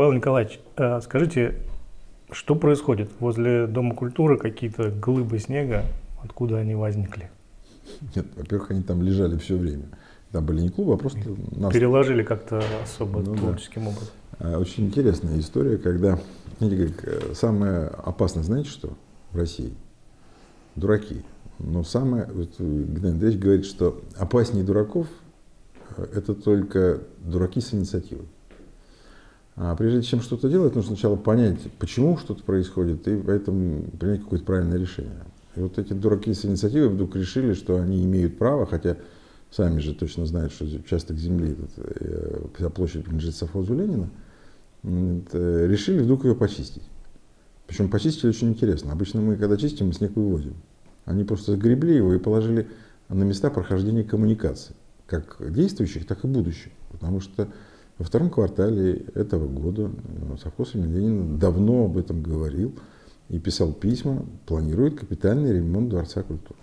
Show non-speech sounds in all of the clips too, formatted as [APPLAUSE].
Павел Николаевич, э, скажите, что происходит? Возле Дома культуры какие-то глыбы снега, откуда они возникли? Нет, во-первых, они там лежали все время. Там были не клубы, а просто нас... Переложили как-то особо ну, творческим да. образом. А, очень интересная история, когда, знаете, как, э, самое опасное, знаете что, в России? Дураки. Но самое, вот Геннадий Андреевич говорит, что опаснее дураков э, это только дураки с инициативой. А прежде чем что-то делать, нужно сначала понять, почему что-то происходит, и поэтому принять какое-то правильное решение. И вот эти дураки с инициативой вдруг решили, что они имеют право, хотя сами же точно знают, что участок земли, э, вся площадь принадлежит совхозу Ленина, решили вдруг ее почистить. Причем почистили очень интересно. Обычно мы, когда чистим, мы снег вывозим. Они просто сгребли его и положили на места прохождения коммуникаций, как действующих, так и будущих. Потому что во втором квартале этого года э, совхоз имени Ленина давно об этом говорил и писал письма, планирует капитальный ремонт Дворца культуры.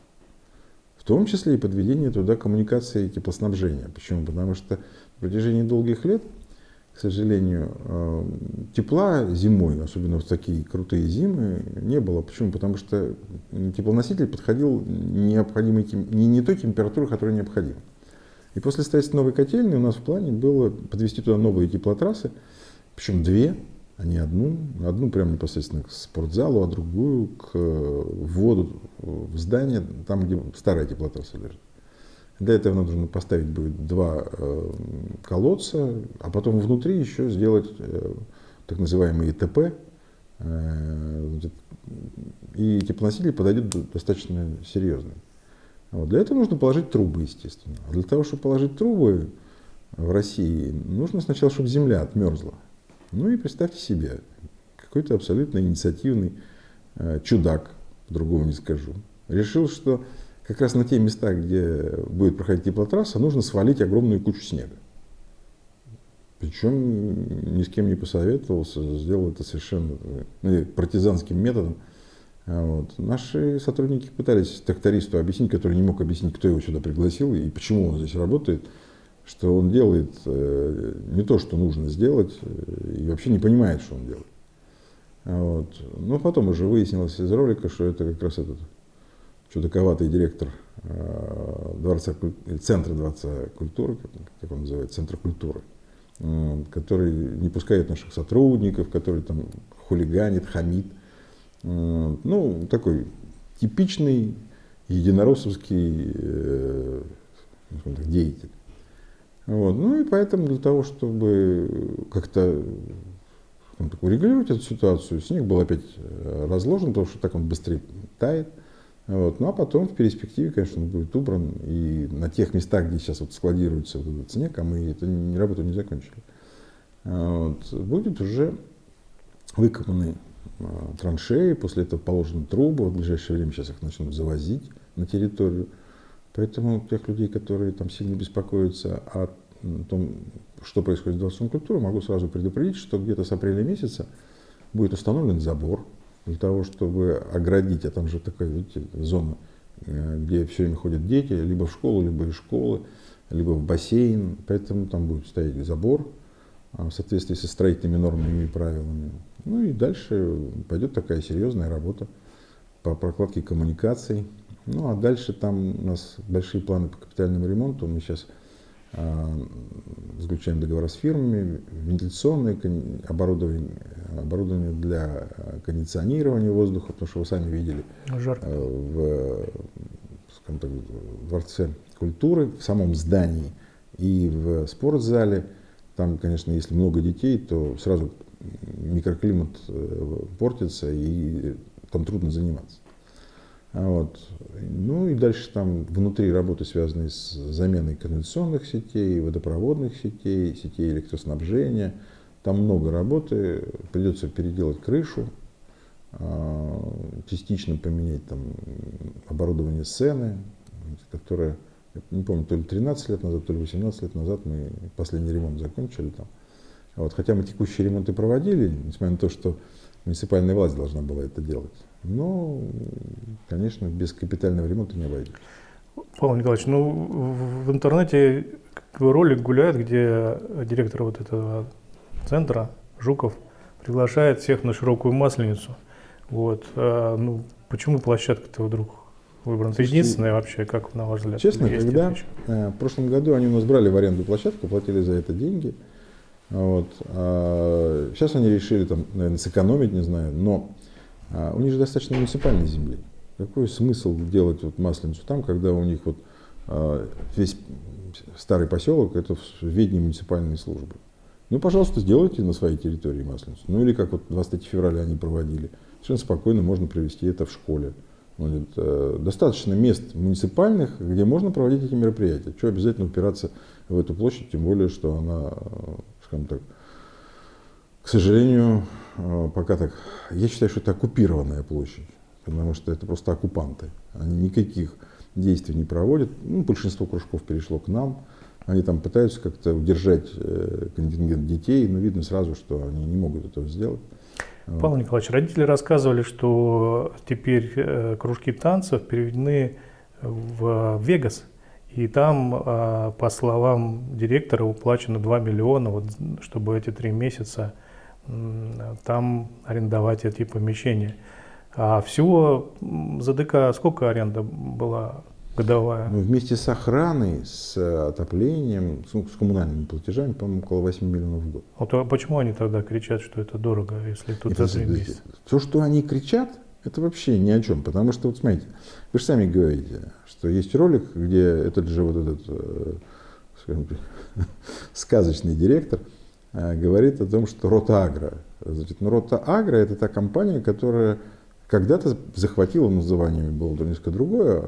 В том числе и подведение туда коммуникации и теплоснабжения. Почему? Потому что в протяжении долгих лет, к сожалению, э, тепла зимой, особенно в такие крутые зимы, не было. Почему? Потому что теплоноситель подходил необходимой, не, не той температуры, которая необходима. И после строительства новой котельной у нас в плане было подвести туда новые теплотрассы, причем две, а не одну. Одну прямо непосредственно к спортзалу, а другую к вводу в здание, там, где старая теплотрасса лежит. Для этого нам нужно поставить будет два э, колодца, а потом внутри еще сделать э, так называемые ТП. Э, и теплоносители подойдут достаточно серьезные. Вот. Для этого нужно положить трубы, естественно. А для того, чтобы положить трубы в России, нужно сначала, чтобы земля отмерзла. Ну и представьте себе, какой-то абсолютно инициативный э, чудак, по-другому не скажу, решил, что как раз на те места, где будет проходить теплотрасса, нужно свалить огромную кучу снега. Причем ни с кем не посоветовался, сделал это совершенно ну, партизанским методом. Вот. Наши сотрудники пытались трактористу объяснить, который не мог объяснить, кто его сюда пригласил и почему он здесь работает, что он делает э, не то, что нужно сделать, э, и вообще не понимает, что он делает. Вот. Но потом уже выяснилось из ролика, что это как раз этот чудаковатый директор э, дворца, центра Дворца культуры, как он называется, Центр культуры, который не пускает наших сотрудников, который там хулиганит, хамит. Ну, такой типичный единороссовский э, деятель. Вот. Ну и поэтому для того, чтобы как-то ну, урегулировать эту ситуацию, снег был опять э, разложен, потому что так он быстрее тает. Вот. Ну а потом в перспективе, конечно, он будет убран. И на тех местах, где сейчас вот складируется вот этот снег, а мы эту работу не закончили, вот, будет уже выкопаны Э, траншеи, после этого положены трубы, в ближайшее время сейчас их начнут завозить на территорию. Поэтому тех людей, которые там сильно беспокоятся о том, что происходит с Дворцом культуры, могу сразу предупредить, что где-то с апреля месяца будет установлен забор для того, чтобы оградить, а там же такая, видите, зона, э, где все время ходят дети, либо в школу, либо из школы, либо в бассейн, поэтому там будет стоять забор а, в соответствии со строительными нормами и правилами. Ну и дальше пойдет такая серьезная работа по прокладке коммуникаций. Ну а дальше там у нас большие планы по капитальному ремонту. Мы сейчас э, заключаем договора с фирмами, вентиляционное оборудование, оборудование для кондиционирования воздуха, потому что вы сами видели Жарко. Э, в, так, в Дворце культуры, в самом здании и в спортзале. Там, конечно, если много детей, то сразу микроклимат э, портится, и там трудно заниматься. А вот. Ну и дальше там внутри работы, связанные с заменой канализационных сетей, водопроводных сетей, сетей электроснабжения. Там много работы, придется переделать крышу, а, частично поменять там оборудование сцены, которое, не помню, то ли 13 лет назад, то ли 18 лет назад мы последний ремонт закончили там. Вот, хотя мы текущие ремонты проводили, несмотря на то, что муниципальная власть должна была это делать. Но, конечно, без капитального ремонта не обойдется. Павел Николаевич, ну в интернете ролик гуляет, где директор вот этого центра Жуков приглашает всех на широкую масленицу. Вот. А, ну, почему площадка-то вдруг выбрана? Это единственная вообще, как на ваш взгляд? Честно, когда э, в прошлом году они у нас брали в аренду площадку, платили за это деньги. Вот. А сейчас они решили там, наверное, сэкономить, не знаю, но а, у них же достаточно муниципальной земли. Какой смысл делать вот масленицу там, когда у них вот а, весь старый поселок это в ведении муниципальной службы? Ну, пожалуйста, сделайте на своей территории масленицу. Ну, или как вот 23 февраля они проводили. Совершенно спокойно можно провести это в школе. Вот, э, достаточно мест муниципальных, где можно проводить эти мероприятия. Что обязательно упираться в эту площадь, тем более, что она, э, скажем так, к сожалению, э, пока так, я считаю, что это оккупированная площадь, потому что это просто оккупанты. Они никаких действий не проводят. Ну, большинство кружков перешло к нам. Они там пытаются как-то удержать э, контингент детей, но видно сразу, что они не могут этого сделать. Павел Николаевич, родители рассказывали, что теперь э, кружки танцев переведены в Вегас. И там, по словам директора, уплачено 2 миллиона, вот, чтобы эти три месяца там арендовать эти помещения. А всего за ДК сколько аренда была годовая? Ну, вместе с охраной, с отоплением, с, с коммунальными платежами, по-моему, около 8 миллионов в год. Вот, а почему они тогда кричат, что это дорого, если тут это, за 3 месяца? То, что они кричат, это вообще ни о чем. Потому что, вот смотрите, вы же сами говорите, что есть ролик, где этот же вот этот, э, скажем [LAUGHS] сказочный директор – Э, говорит о том, что Ротагро. Значит, ну, Ротагро это та компания, которая когда-то захватила, название было несколько другое,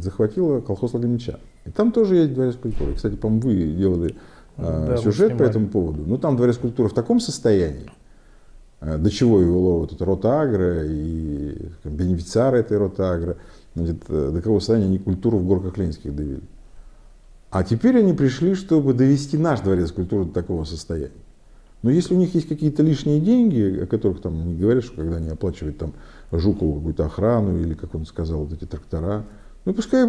захватила колхоз Лагомича. И там тоже есть дворец культуры. Кстати, по-моему, вы делали э, да, сюжет по этому поводу. Ну, там дворец культуры в таком состоянии, до чего его вот это Ротагро и бенефициары этой Ротагро, значит, до какого состояния они культуру в горках Ленинских довели. А теперь они пришли, чтобы довести наш дворец культуры до такого состояния. Но если у них есть какие-то лишние деньги, о которых там не говорят, что когда они оплачивают там Жукову какую-то охрану или, как он сказал, вот эти трактора, ну пускай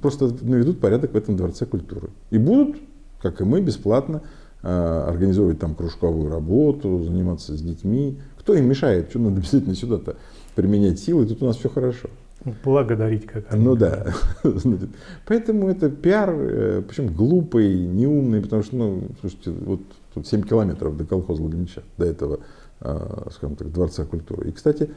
просто наведут порядок в этом дворце культуры. И будут, как и мы, бесплатно э, организовывать там кружковую работу, заниматься с детьми. Кто им мешает? Что надо [LAUGHS] обязательно сюда-то применять силы? Тут у нас все хорошо. Благодарить как они. Ну да. [LAUGHS] Поэтому это пиар, э, причем глупый, неумный, потому что, ну, слушайте, вот тут 7 километров до колхоза Лагомича, до этого, а, скажем так, Дворца культуры. И, кстати,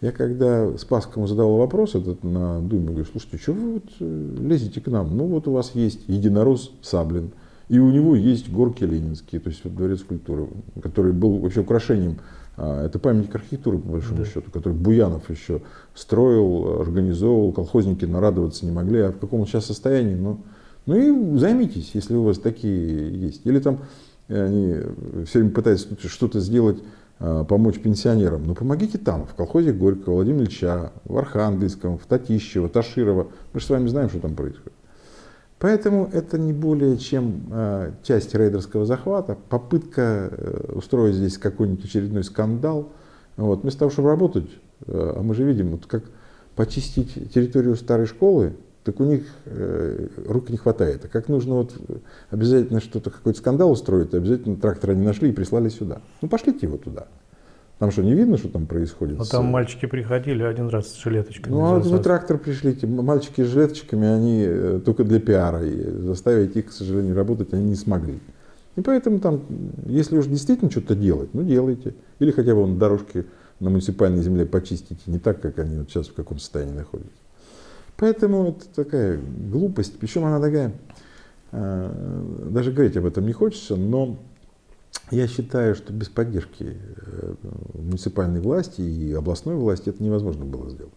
я когда Спасскому задавал вопрос этот на Думе, говорю, слушайте, что вы вот э, лезете к нам? Ну вот у вас есть единорос Саблин, и у него есть горки ленинские, то есть вот Дворец культуры, который был вообще украшением а, это памятник архитектуры, по большому да. счету, который Буянов еще строил, организовывал, колхозники нарадоваться не могли, а в каком он сейчас состоянии, ну, ну и займитесь, если у вас такие есть. Или там э, они все время пытаются что-то сделать, а, помочь пенсионерам. Ну помогите там, в колхозе Горького, Владимира Ильича, в Архангельском, в Татищево, Таширово. Мы же с вами знаем, что там происходит. Поэтому это не более чем э, часть рейдерского захвата, попытка э, устроить здесь какой-нибудь очередной скандал. Вот. Вместо того, чтобы работать, э, а мы же видим, вот как почистить территорию старой школы, так у них э, рук не хватает. А как нужно вот обязательно что-то, какой-то скандал устроить, обязательно трактора не нашли и прислали сюда. Ну пошлите его туда. Там что, не видно, что там происходит? Ну, там мальчики приходили один раз с жилеточками. Ну, а вы трактор пришлите. Мальчики с жилеточками, они э, только для пиара. И заставить их, к сожалению, работать они не смогли. И поэтому там, если уж действительно что-то делать, ну делайте. Или хотя бы на дорожке на муниципальной земле почистите, не так, как они вот сейчас в каком состоянии находятся. Поэтому это такая глупость, причем она такая, э, даже говорить об этом не хочется, но я считаю, что без поддержки э, муниципальной власти и областной власти это невозможно было сделать.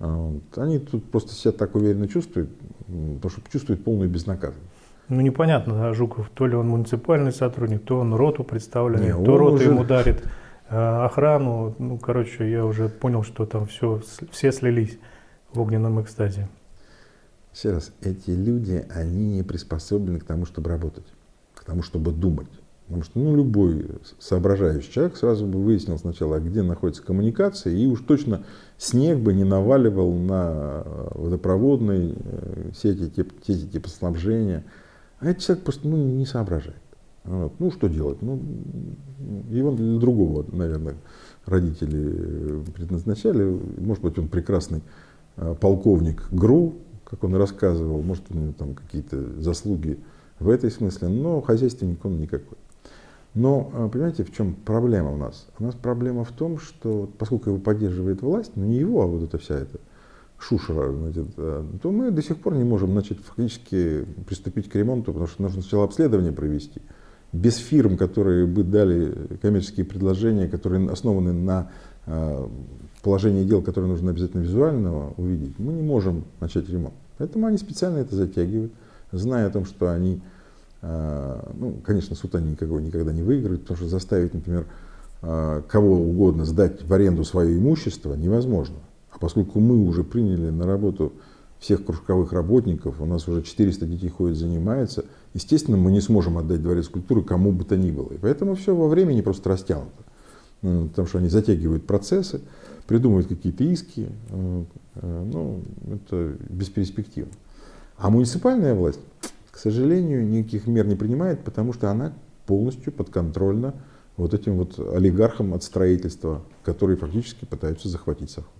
А они тут просто себя так уверенно чувствуют, потому что чувствуют полную безнаказанность. Ну непонятно, Жуков, то ли он муниципальный сотрудник, то он роту представленный, Не, то рота уже... ему дарит э, охрану. Ну, короче, я уже понял, что там все, все слились в огненном экстазе. Еще раз, эти люди, они не приспособлены к тому, чтобы работать, к тому, чтобы думать. Потому что ну, любой соображающий человек сразу бы выяснил сначала, где находится коммуникация, и уж точно снег бы не наваливал на э, водопроводные э, сети, сети типа. А этот человек просто ну, не соображает. Вот. Ну, что делать? Ну, его для другого, наверное, родители предназначали. Может быть, он прекрасный а, полковник ГРУ, как он рассказывал, может, у него там какие-то заслуги в этой смысле, но хозяйственник он никакой. Но, а, понимаете, в чем проблема у нас? У нас проблема в том, что поскольку его поддерживает власть, но не его, а вот эта вся эта шушера, значит, а, то мы до сих пор не можем начать фактически приступить к ремонту, потому что нужно сначала обследование провести. Без фирм, которые бы дали коммерческие предложения, которые основаны на а, положении дел, которые нужно обязательно визуально увидеть, мы не можем начать ремонт. Поэтому они специально это затягивают, зная о том, что они ну, конечно, суд они никакого никогда не выиграют, потому что заставить, например, а, кого угодно сдать в аренду свое имущество невозможно. А поскольку мы уже приняли на работу всех кружковых работников, у нас уже 400 детей ходят, занимаются, естественно, мы не сможем отдать дворец культуры кому бы то ни было. И поэтому все во времени просто растянуто. Ну, потому что они затягивают процессы, придумывают какие-то иски. Э, ну, это бесперспективно. А муниципальная власть к сожалению, никаких мер не принимает, потому что она полностью подконтрольна вот этим вот олигархам от строительства, которые фактически пытаются захватить совхоз.